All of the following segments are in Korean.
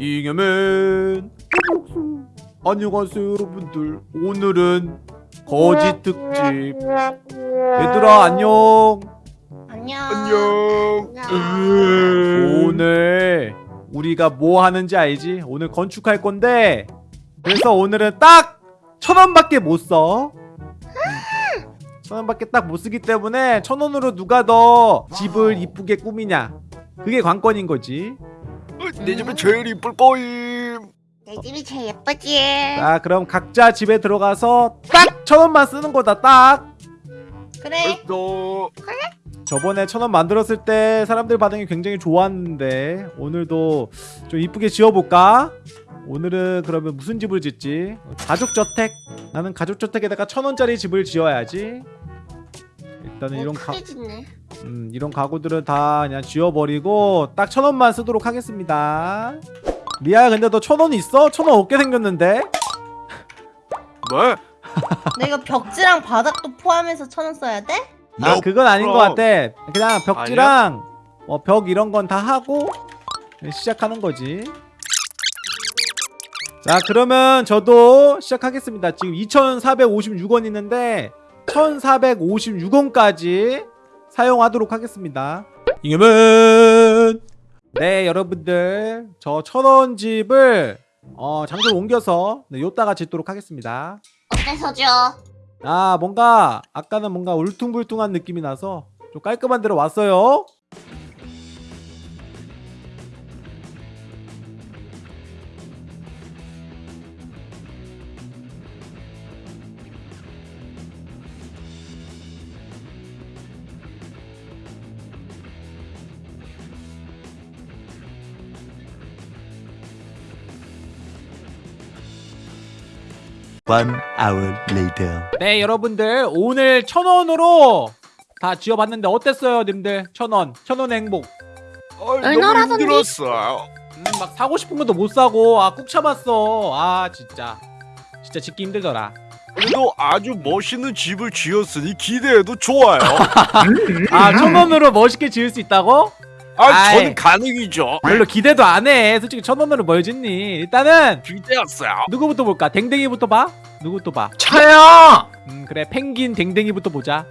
잉여맨 안녕하세요 여러분들. 오늘은 거지 특집. 얘들아 안녕. 안녕. 안녕. 오늘 우리가 뭐 하는지 알지? 오늘 건축할 건데. 그래서 오늘은 딱 천원밖에 못써. 천원밖에 딱 못쓰기 때문에 천원으로 누가 더 집을 이쁘게 꾸미냐? 그게 관건인 거지 내 집은 제일 이쁠 거임. 내 집이 제일 예쁘지. 자 그럼 각자 집에 들어가서 딱 천원만 쓰는 거다 딱 그래. 너 저번에 천원 만들었을 때 사람들 반응이 굉장히 좋았는데 오늘도 좀 이쁘게 지어볼까? 오늘은 그러면 무슨 집을 짓지? 가족저택? 나는 가족저택에다가 천원짜리 집을 지어야지 일단은 이런 가, 짓네. 음, 이런 가구들은 다 그냥 지워버리고 딱 천 원만 쓰도록 하겠습니다 리아야 근데 너 천 원 있어? 천 원 없게 생겼는데? 뭐? 내가 벽지랑 바닥도 포함해서 천 원 써야 돼? 아너 그건 아닌 것 그럼. 같아 그냥 벽지랑 어, 벽 이런 건 다 하고 시작하는 거지 자 그러면 저도 시작하겠습니다 지금 2456원 있는데 1456원까지 사용하도록 하겠습니다. 잉여맨 네 여러분들. 저 천원 집을 어, 장소를 옮겨서 네, 요따가 짓도록 하겠습니다. 어때서죠? 아 뭔가 아까는 뭔가 울퉁불퉁한 느낌이 나서 좀 깔끔한 데로 왔어요 One hour later. 네 여러분들 오늘 천원으로 다 지어봤는데 어땠어요 님들 천원 천원의 행복 너무 얼마라던지? 힘들었어. 음, 막 사고 싶은 것도 못 사고 아 꾹 참았어 아 진짜 진짜 짓기 힘들더라 그래도 아주 멋있는 집을 지었으니 기대해도 좋아요. 아 천원으로 멋있게 지을 수 있다고? 아. 저는 가능이죠. 별로 기대도 안 해 솔직히 천 원으로 뭘 짓니 일단은 기대했어요. 누구부터 볼까 댕댕이부터 봐 누구부터 봐 저요! 음, 그래 펭귄 댕댕이부터 보자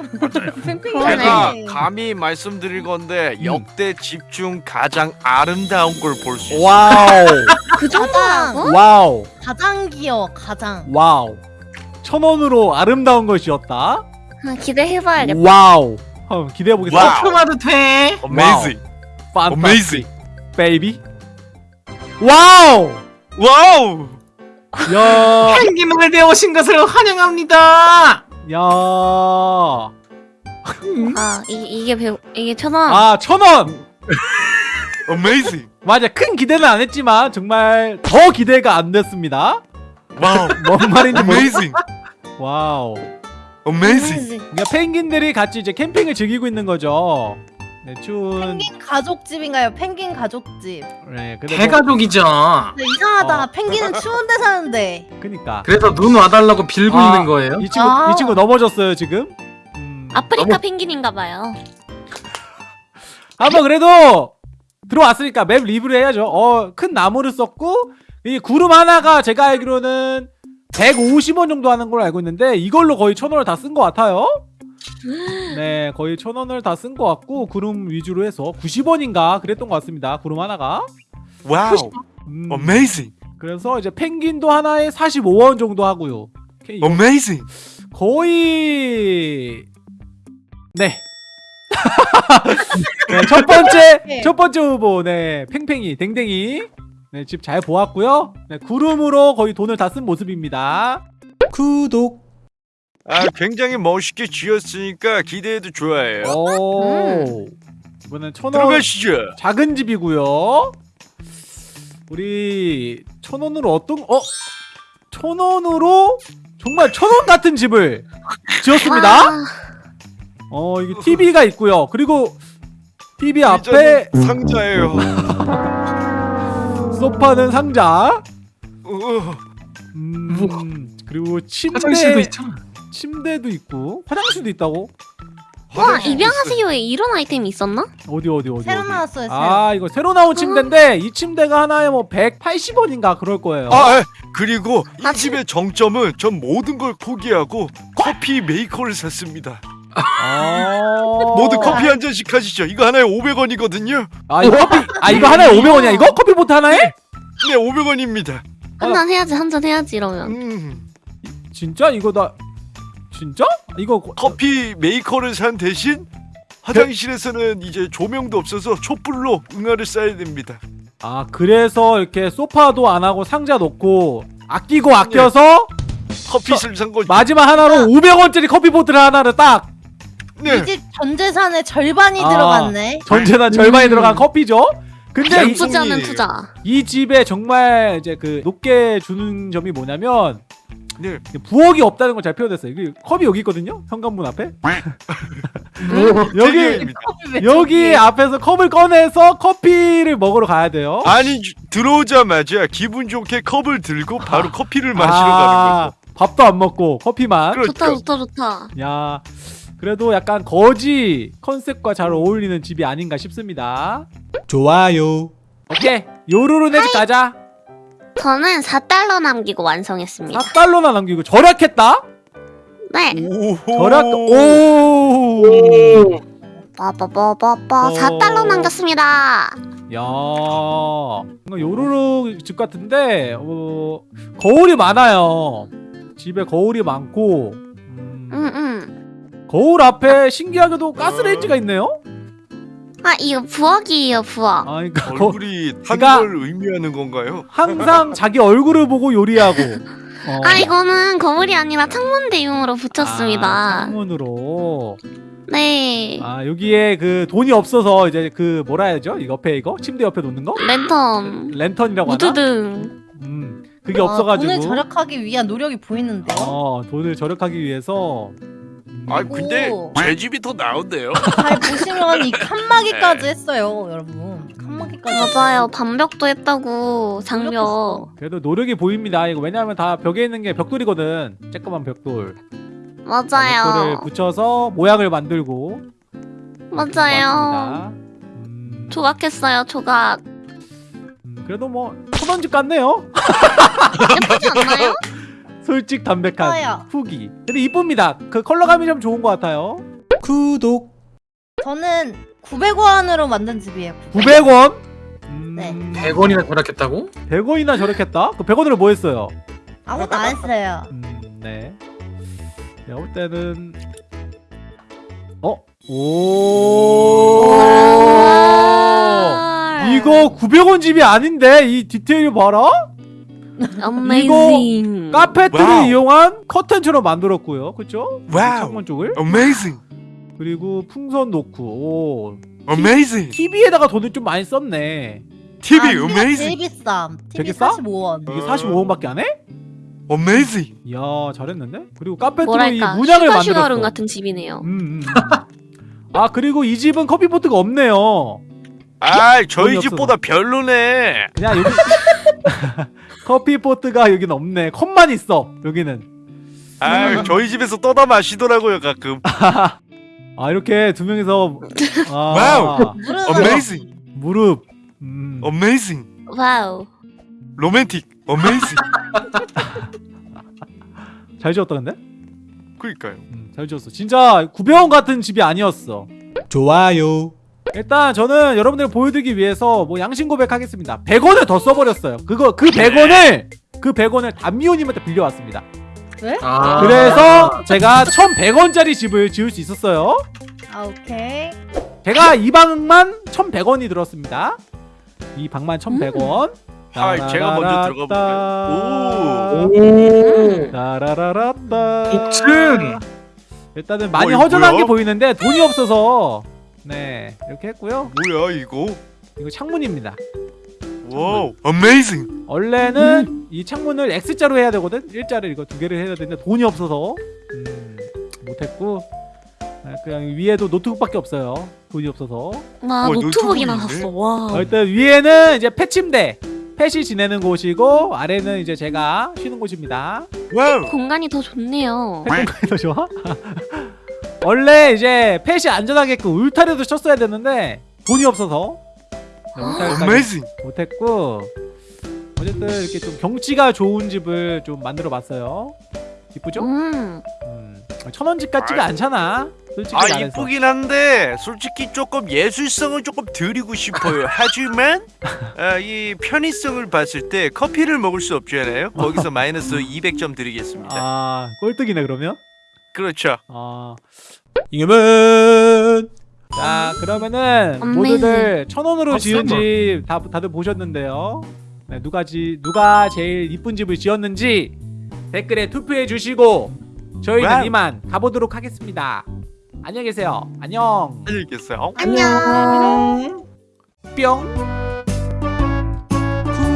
제가. 감히 말씀드릴 건데 음. 역대 집 중 가장 아름다운 걸 볼 수 있어요. wow 그 정도라고? wow 가장 귀여워 가장 wow 천 원으로 아름다운 것이었다 아, 기대해봐야겠다. wow 한번 기대해 보겠습니다 wow. 오픈해도 돼? Amazing. Amazing. baby wow wow. 야, 펭귄을 배우신 것을 환영합니다! 야, 아, 이, 이게 배우, 이게 천 원. 아 천 원 Amazing. 맞아 큰 기대는 안 했지만 정말 더 기대가 안 됐습니다 wow. 뭔 말인지 모르 Amazing. wow Amazing. 그러니까 펭귄들이 같이 이제 캠핑을 즐기고 있는 거죠 네, 춘 펭귄 가족집인가요? 펭귄 가족집 네, 근데 뭐, 대가족이죠. 근데 이상하다 어. 펭귄은 추운 데 사는데 그니까 그래서 눈 와달라고 빌고 아, 있는 거예요? 이 친구 아. 이 친구 넘어졌어요 지금 음, 아프리카 펭귄인가 봐요. 한번 그래도 들어왔으니까 맵 리뷰를 해야죠. 어, 큰 나무를 썼고 이 구름 하나가 제가 알기로는 150원 정도 하는 걸로 알고 있는데 이걸로 거의 천 원을 다 쓴 것 같아요. 네, 거의 천 원을 다 쓴 것 같고 구름 위주로 해서 90원인가 그랬던 것 같습니다. 구름 하나가. wow. 음, Amazing. 그래서 이제 펭귄도 하나에 45원 정도 하고요. Amazing. 거의 네. 네, 첫 번째 네. 첫 번째 후보 네 팽팽이 댕댕이 네, 집 잘 보았고요. 네, 구름으로 거의 돈을 다 쓴 모습입니다. 구독. 아, 굉장히 멋있게 지었으니까 기대해도 좋아요. 오. 이번엔 천원 들어가시죠. 작은 집이고요. 우리 천 원으로 어떤 어? 천 원으로 정말 천원 같은 집을 지었습니다. 와, 어 이게 TV가 있고요. 그리고 TV 앞에 상자예요. 소파는 상자. 어, 음, 그리고 침대 화장실도 있잖아. 침대도 있고 화장실도 있다고? 와 입양하세요에 이런 아이템이 있었나? 어디 어디 어디 새로 어디. 나왔어요 새로 아 이거 새로 나온 침대인데 이 침대가 하나에 뭐 180원인가 그럴 거예요 아, 아, 그리고 이 아, 집의 정점은 전 모든 걸 포기하고 커피 메이커를 샀습니다. 아... 모두 커피 한 잔씩 하시죠. 이거 하나에 500원이거든요. 아 이거 커피 아 이거 하나에 500원이야 이거? 커피포트 하나에? 네, 500원입니다. 한 잔 해야지 한 잔 해야지 이러면 음, 진짜 이거 나 진짜? 이거 거- 커피 메이커를 산 대신 화장실에서는 이제 조명도 없어서 촛불로 응아를 싸야 됩니다. 아 그래서 이렇게 소파도 안 하고 상자 놓고 아끼고 아껴서 커피를 산 거죠. 마지막 하나로 500원짜리 커피포트를 하나를 딱 네. 이집 전 재산의 절반이 아. 들어갔네 전체나 절반이 들어간 커피죠. 근데 이, 나쁘지 않은 양손이- 투자 이 집에 정말 이제 그 높게 주는 점이 뭐냐면 네. 부엌이 없다는 걸 잘 표현했어요. 여기 컵이 여기 있거든요. 현관문 앞에. 여기 대기입니다. 여기 앞에서 컵을 꺼내서 커피를 먹으러 가야 돼요. 아니 주- 들어오자마자 기분 좋게 컵을 들고 바로 아. 커피를 마시러 가는 거죠. 밥도 안 먹고 커피만. 그렇죠. 좋다 좋다 좋다 야, 그래도 약간 거지 컨셉과 잘 어울리는 집이 아닌가 싶습니다. 좋아요. 오케이, 요루루네 집 가자. 저는 4달러 남기고 완성했습니다 4달러나 남기고 절약했다. 네 오호. 절약. 오. 빠빠빠빠빠 어. 4달러 남겼습니다 야, 뭔가 요루루 집 같은데 어, 거울이 많아요. 집에 거울이 많고 음, 응응 거울 앞에 신기하게도 가스레인지가 있네요. 아 이거 부엌이에요 부엌 아, 그러니까 거, 얼굴이 탄 그러니까- 걸 의미하는 건가요? 항상 자기 얼굴을 보고 요리하고. 어. 아 이거는 거울이 아니라 창문 대용으로 아, 붙였습니다 창문으로. 네 아 여기에 그 돈이 없어서 이제 그 뭐라 해야죠? 이 옆에 이거 침대 옆에 놓는 거? 랜턴 랜턴이라고 하나? 무드등 음 그게 아, 없어가지고. 돈을 절약하기 위한 노력이 보이는데요 어 돈을 절약하기 위해서. 음, 아 근데 오. 제 집이 더 나은데요. 잘 보시면 이 칸막이까지 했어요 여러분 칸막이까지 맞아요 반벽도 했다고 장벽 그래도 노력이 보입니다. 이거 왜냐하면 다 벽에 있는 게 벽돌이거든. 쬐끄만 벽돌. 벽돌을 맞아요 붙여서 모양을 만들고. 맞아요. 음, 조각했어요 조각 음, 그래도 뭐 천원집 같네요. 예쁘지 않나요? 솔직 담백한. 후기. 근데 이쁩니다. 그 컬러감이 좀 좋은 것 같아요. 구독. 저는 900원으로 만든 집이에요 900 원? 음, 네. 100원이나 절약했다고? 100원이나 저렇겠다? 그 100원으로 뭐 했어요? 아무것도 안 했어요 음, 네. 내가 볼 때는 어? 오. 이거 900원 집이 아닌데 이 디테일 봐라? amazing 카페트를 wow. 이용한 커튼처럼 만들었고요. 그쵸? wow. 창문 쪽을. Amazing, 그리고 풍선 놓고 오. amazing. TV에다가 돈을 좀 많이 썼네. TV 아, TV가 제일 amazing, 비쌈 TV 되게 싸? 45원 이게 어. 45원밖에 안 해? amazing. 이야 잘했는데? 그리고 카페트로 이 문양을 만들었어. 슈가룸 같은 집이네요 음, 음, 음. 아 그리고 이 집은 커피포트가 없네요. 아 저희. 집보다 별로네. 그냥 여기 커피포트가 여기는 없네. 컵만 있어. 여기는. 아 저희 집에서 떠다 마시더라고요 가끔. 아 이렇게 두 명이서 아, wow. 무릎 Amazing, 무릎. 음. amazing, wow romantic, amazing. 잘 지었다 근데? 그러니까요. 음, 잘 지었어. 진짜 900원 같은 집이 아니었어. 좋아요. 일단 저는 여러분들 보여드리기 위해서 뭐 양심 고백하겠습니다. 100원을 더 써버렸어요. 그거 그 100원을 그 100원을 담미호님한테 빌려왔습니다. 아 그래서 제가 1,100원짜리 집을 지을 수 있었어요. 아 오케이 제가 이 방만 1,100원이 들었습니다. 이 방만 1,100원. 아, 제가 먼저 들어가 볼까요? 오 따라라라따. 복층! 일단은 많이 어, 허전한 뭐야? 게 보이는데 돈이 없어서 네 이렇게 했고요. 뭐야 이거? 이거 창문입니다. wow, amazing. 원래는 이 창문을 X자로 해야 되거든. 일자를 이거 두 개를 해야 되는데 돈이 없어서 음, 못했고 아, 그냥 위에도 노트북밖에 없어요. 돈이 없어서. 와 우와, 노트북이나. 샀어 와 어, 일단 위에는 이제 pet침대. 펫이 지내는 곳이고 아래는 이제 제가 쉬는 곳입니다. wow. 공간이 더 좋네요 pet 공간이 더 좋아? 원래 이제 펫이 안전하게끔 울타리도 쳤어야 되는데 돈이 없어서 amazing. 못했고 어쨌든 이렇게 좀 경치가 좋은 집을 좀 만들어봤어요. 이쁘죠? 음. 음, 천원 집 같지가 않잖아. 솔직히 아 말해서. 이쁘긴 한데 솔직히 조금 예술성을 조금 드리고 싶어요. 하지만 아, 이 편의성을 봤을 때 커피를 먹을 수 없잖아요. 거기서 마이너스 200점 드리겠습니다. 아 꼴등이네 그러면. 그렇죠. 아, 잉여맨 자 그러면은 amazing. 모두들 천 원으로 지은 집 다, 다들 보셨는데요. 네, 누가 지 누가 제일 이쁜 집을 지었는지 댓글에 투표해 주시고 저희는 wow. 이만 가보도록 하겠습니다. 안녕히 계세요. 안녕. 안녕히 계세요. 안녕. 뿅.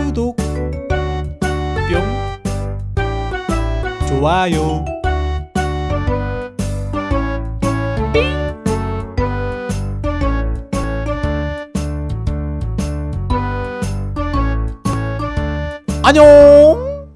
구독 뿅. 좋아요 안녕.